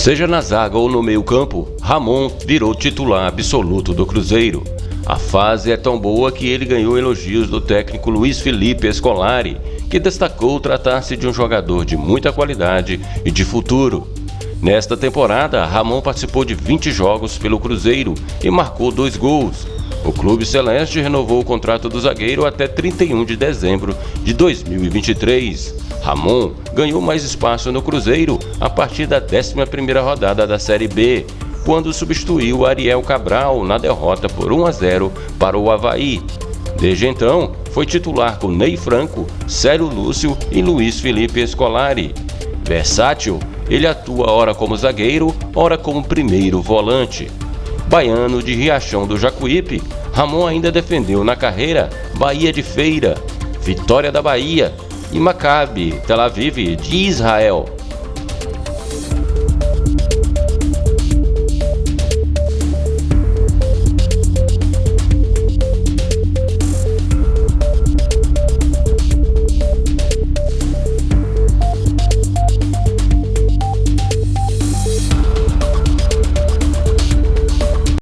Seja na zaga ou no meio-campo, Ramon virou titular absoluto do Cruzeiro. A fase é tão boa que ele ganhou elogios do técnico Luiz Felipe Escolari, que destacou tratar-se de um jogador de muita qualidade e de futuro. Nesta temporada, Ramon participou de 20 jogos pelo Cruzeiro e marcou dois gols. O Clube Celeste renovou o contrato do zagueiro até 31 de dezembro de 2023. Ramon ganhou mais espaço no Cruzeiro a partir da 11ª rodada da Série B, quando substituiu Ariel Cabral na derrota por 1 a 0 para o Havaí. Desde então, foi titular com Ney Franco, Célio Lúcio e Luiz Felipe Escolari. Versátil, ele atua ora como zagueiro, ora como primeiro volante. Baiano de Riachão do Jacuípe, Ramon ainda defendeu na carreira Bahia de Feira, Vitória da Bahia, e Maccabi Tel Aviv de Israel.